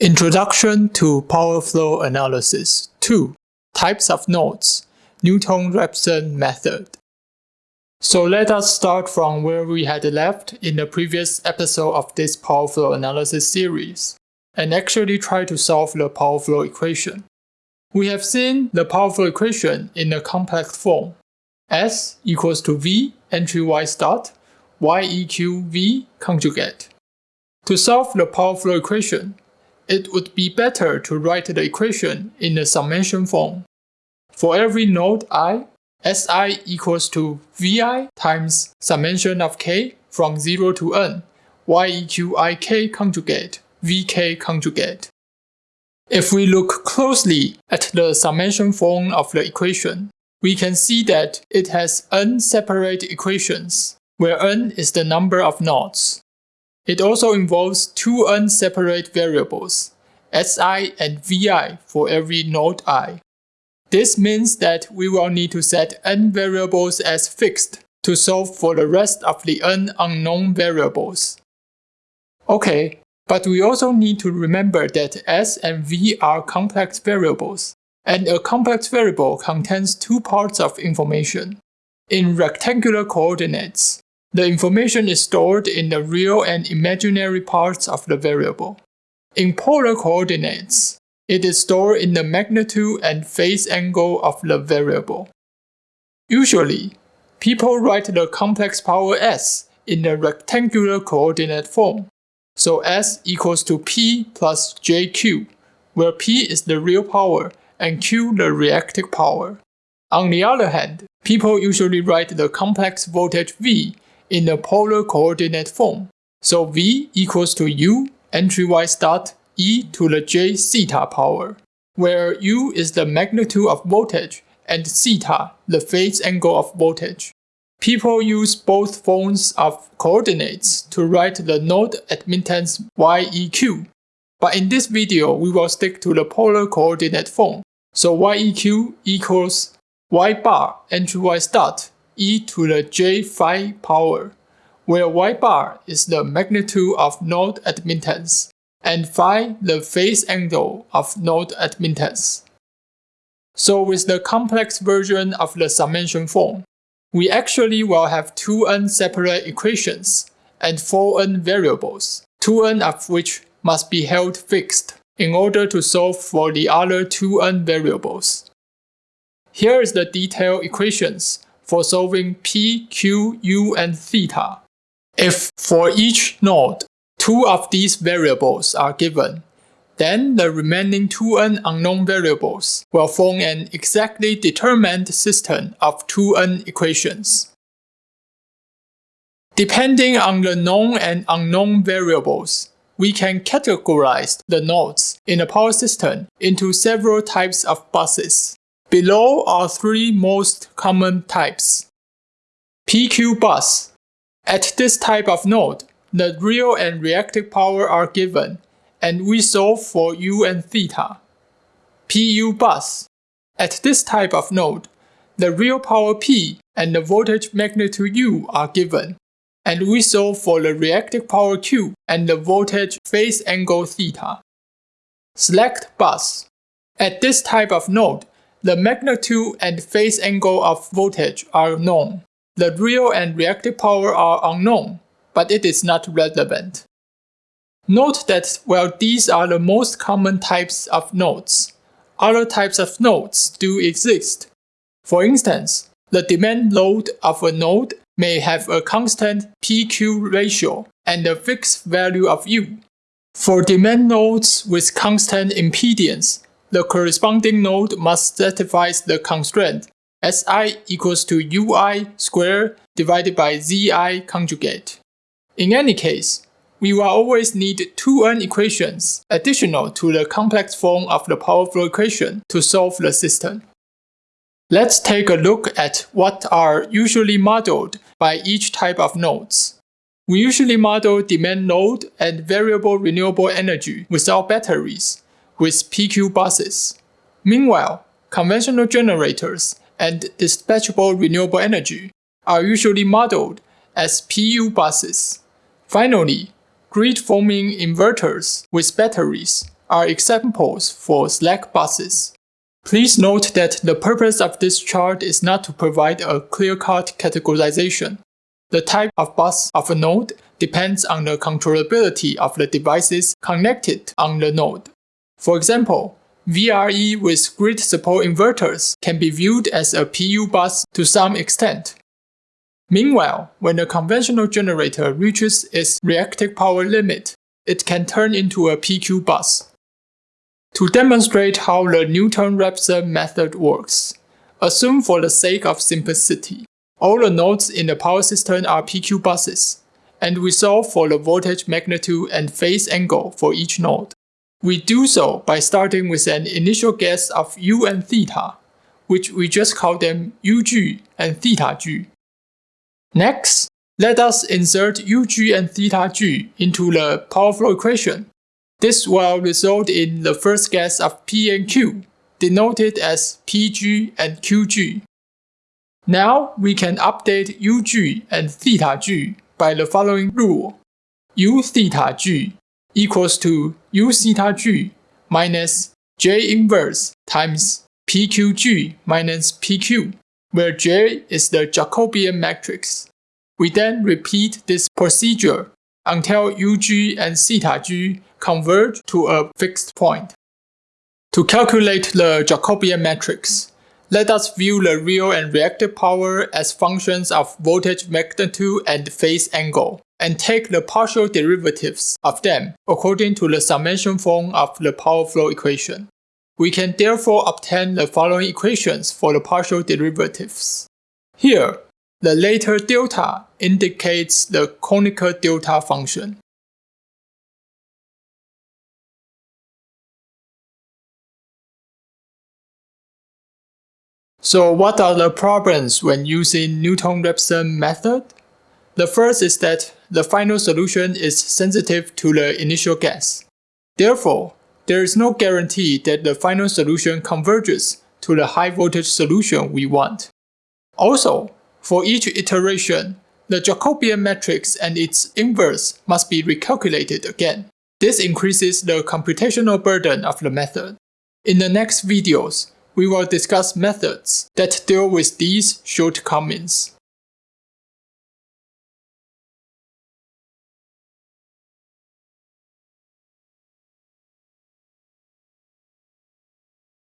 Introduction to Power Flow Analysis 2. Types of Nodes Newton-Raphson Method So let us start from where we had left in the previous episode of this Power Flow Analysis series, and actually try to solve the Power Flow equation. We have seen the Power Flow equation in a complex form. S equals to V entry-wise dot, Y eq V conjugate. To solve the Power Flow equation, it would be better to write the equation in the summation form. For every node i, Si equals to Vi times summation of k from 0 to n, Yeqik conjugate, Vk conjugate. If we look closely at the summation form of the equation, we can see that it has n separate equations, where n is the number of nodes. It also involves two unseparate variables, Si and Vi for every node i. This means that we will need to set n variables as fixed to solve for the rest of the n unknown variables. Okay, but we also need to remember that S and V are complex variables, and a complex variable contains two parts of information. In rectangular coordinates, the information is stored in the real and imaginary parts of the variable. In polar coordinates, it is stored in the magnitude and phase angle of the variable. Usually, people write the complex power s in the rectangular coordinate form. So s equals to p plus jq, where p is the real power and q the reactive power. On the other hand, people usually write the complex voltage V in the polar coordinate form. So V equals to U entry-wise dot e to the j theta power, where U is the magnitude of voltage and theta the phase angle of voltage. People use both forms of coordinates to write the node admittance YEQ, but in this video we will stick to the polar coordinate form. So YEQ equals Y bar entry-wise dot e to the j phi power, where y bar is the magnitude of node admittance and phi the phase angle of node admittance. So with the complex version of the summation form, we actually will have two n separate equations and four n variables, two n of which must be held fixed in order to solve for the other two n variables. Here is the detailed equations for solving p, q, u, and theta. If for each node, two of these variables are given, then the remaining two n unknown variables will form an exactly determined system of two n equations. Depending on the known and unknown variables, we can categorize the nodes in a power system into several types of buses. Below are three most common types. PQ bus. At this type of node, the real and reactive power are given, and we solve for U and theta. PU bus. At this type of node, the real power P and the voltage magnitude U are given, and we solve for the reactive power Q and the voltage phase angle theta. Slack bus. At this type of node, the magnitude and phase angle of voltage are known. The real and reactive power are unknown, but it is not relevant. Note that while these are the most common types of nodes, other types of nodes do exist. For instance, the demand load of a node may have a constant PQ ratio and a fixed value of U. For demand nodes with constant impedance, the corresponding node must satisfy the constraint Si equals to Ui squared divided by Zi conjugate. In any case, we will always need two n equations additional to the complex form of the power flow equation to solve the system. Let's take a look at what are usually modeled by each type of nodes. We usually model demand load and variable renewable energy without batteries with PQ buses. Meanwhile, conventional generators and dispatchable renewable energy are usually modeled as PU buses. Finally, grid-forming inverters with batteries are examples for slack buses. Please note that the purpose of this chart is not to provide a clear-cut categorization. The type of bus of a node depends on the controllability of the devices connected on the node. For example, VRE with grid support inverters can be viewed as a PU bus to some extent. Meanwhile, when a conventional generator reaches its reactive power limit, it can turn into a PQ bus. To demonstrate how the Newton-Raphson method works, assume for the sake of simplicity, all the nodes in the power system are PQ buses, and we solve for the voltage magnitude and phase angle for each node. We do so by starting with an initial guess of u and theta, which we just call them ug and theta g. Next, let us insert ug and theta g into the power flow equation. This will result in the first guess of P and Q, denoted as PG and QG. Now we can update UG and theta g by the following rule. U theta g equals to u theta g minus j inverse times pqg minus pq, where j is the Jacobian matrix. We then repeat this procedure until ug and theta g converge to a fixed point. To calculate the Jacobian matrix, let us view the real and reactive power as functions of voltage magnitude and phase angle and take the partial derivatives of them according to the summation form of the power flow equation. We can therefore obtain the following equations for the partial derivatives. Here, the later delta indicates the Kronecker delta function. So what are the problems when using Newton-Raphson method? The first is that the final solution is sensitive to the initial guess. Therefore, there is no guarantee that the final solution converges to the high voltage solution we want. Also, for each iteration, the Jacobian matrix and its inverse must be recalculated again. This increases the computational burden of the method. In the next videos, we will discuss methods that deal with these shortcomings.